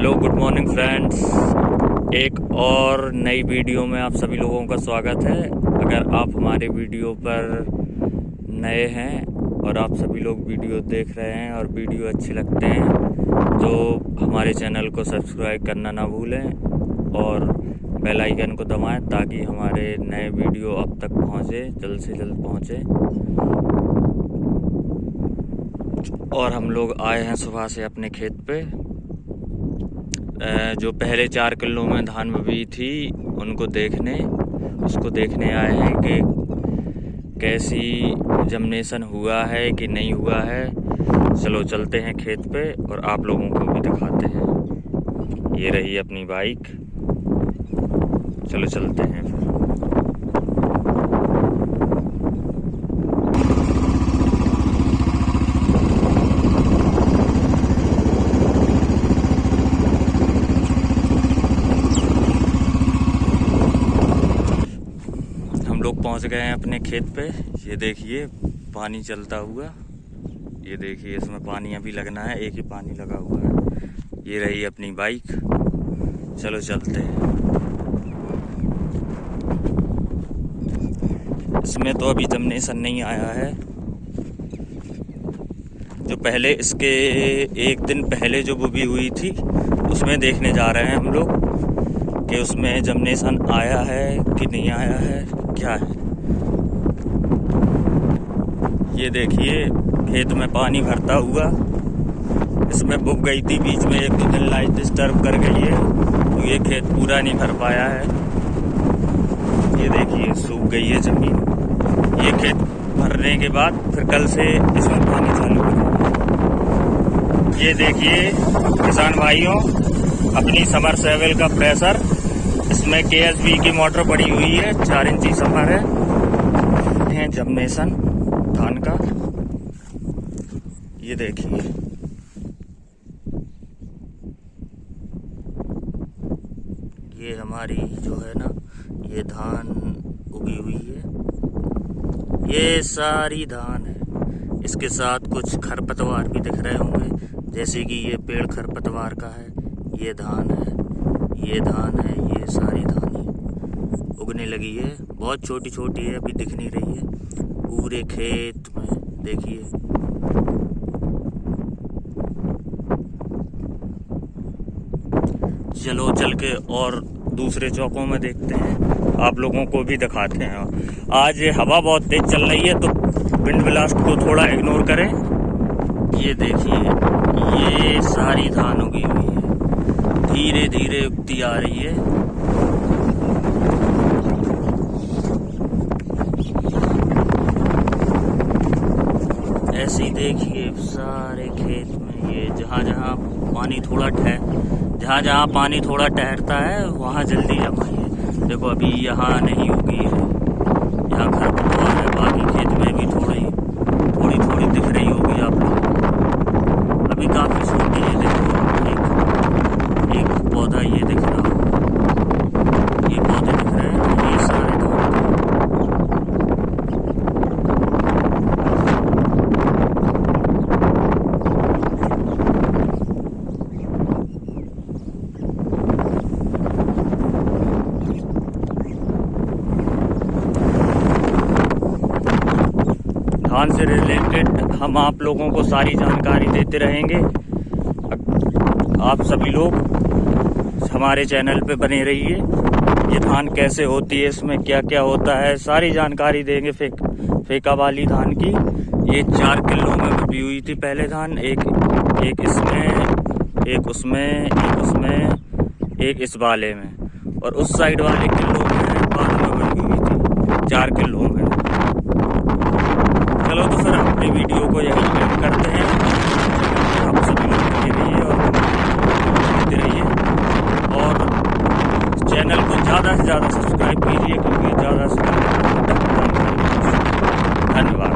Hello good morning friends एक और नई वीडियो में आप सभी लोगों का स्वागत है। अगर आप हमारे वीडियो पर नए हैं और आप सभी लोग वीडियो देख रहे हैं और वीडियो अच्छे लगते हैं तो हमारे चैनल को सब्सक्राइब करना ना भूलें और बेल आइकन को दबाएँ ताकि हमारे नए वीडियो अब तक पहुँचे, जल्द से जल्द पहुँचे। और हम लोग आए हैं सुबह से अपने खेत पे। जो पहले चार किलो में धान बबी थी, उनको देखने, उसको देखने आए हैं कि कैसी जमनेसन हुआ है कि नहीं हुआ है। चलो, चलते हैं खेत पे और आप लोगों को भी दिखाते हैं। ये रही अपनी बाइक चलो, चलते हैं फिर लोग पहुँच गए हैं अपने खेत पे। ये देखिए, पानी चलता हुआ। ये देखिए, इसमें पानी अभी लगना है, एक ही पानी लगा हुआ है। ये रही अपनी बाइक। चलो, चलते हैं। इसमें तो अभी जमनेशन नहीं आया है। जो पहले, इसके एक दिन पहले जो बुबी हुई थी, उसमें देखने जा रहे हैं हम लोग कि उसमें जमनेशन आया है कि नहीं आया है, क्या है? ये देखिए, खेत में पानी भरता हुआ। इसमें बुक गई थी बीच में एक दो दिन लाइट डिस्टर्ब कर गई है तो ये खेत पूरा नहीं भर पाया है। ये देखिए, सूख गई है ज़मीन। ये खेत भरने के बाद फिर कल से इसमें पानी चालू हो ये देखिए, किसान भाइयों, अपनी समर सेवल का प्रेशर इसमें के की मोटर पड़ी हुई है, चार इंची सफ़र है। जमनेशन धान का। ये देखिए। ये हमारी जो है ना, ये धान उगी हुई है। ये सारी धान है। इसके साथ कुछ खरपतवार भी दिख रहे होंगे। जैसे कि ये पेड़ खरपतवार का है। ये धान है। ये धान है। ये सारी धान। उगने लगी है। बहुत छोटी छोटी है, अभी दिख नहीं रही है। पूरे खेत में, देखिए। चलो, चल के और दूसरे चौकों में देखते हैं। आप लोगों को भी दिखाते हैं। आज हवा बहुत तेज चल रही है तो विंड ब्लास्ट को थोड़ा इग्नोर करें। ये देखिए, ये सारी धान उगी हुई है। धीरे धीरे उगती आ रही है। ऐसे ही देखिए सारे खेत में ये जहाँ जहाँ पानी थोड़ा ठहर जहाँ जहाँ पानी थोड़ा ठहरता है, वहाँ जल्दी जमाइए। देखो, अभी यहाँ नहीं उगी है यहाँ घर पतवार है बाकी खेत में भी थोड़ी थोड़ी थोड़ी दिख रही होगी आप लोग अभी काफ़ी छोटी है देखो पौधा ये दिख रहा ये पौधे दिख रहे हैं ये सारे धान से रिलेटेड हम आप लोगों को सारी जानकारी देते रहेंगे। आप सभी लोग हमारे चैनल पे बने रहिए। ये धान कैसे होती है, इसमें क्या क्या होता है, सारी जानकारी देंगे फेक फेका वाली धान की। ये चार किलो में बबी हुई थी पहले धान, एक एक इसमें, एक उसमें एक उसमें, एक इस वाले में। और उस साइड वाले किलो में बाद में बनी हुई थी, चार किलो में। की वीडियो को यही एंड करते हैं। आप सभी लोग देखते रहिए और देखते रहिए। और चैनल को ज़्यादा से ज़्यादा सब्सक्राइब कीजिए, क्योंकि ज़्यादा से ज़्यादा धन्यवाद।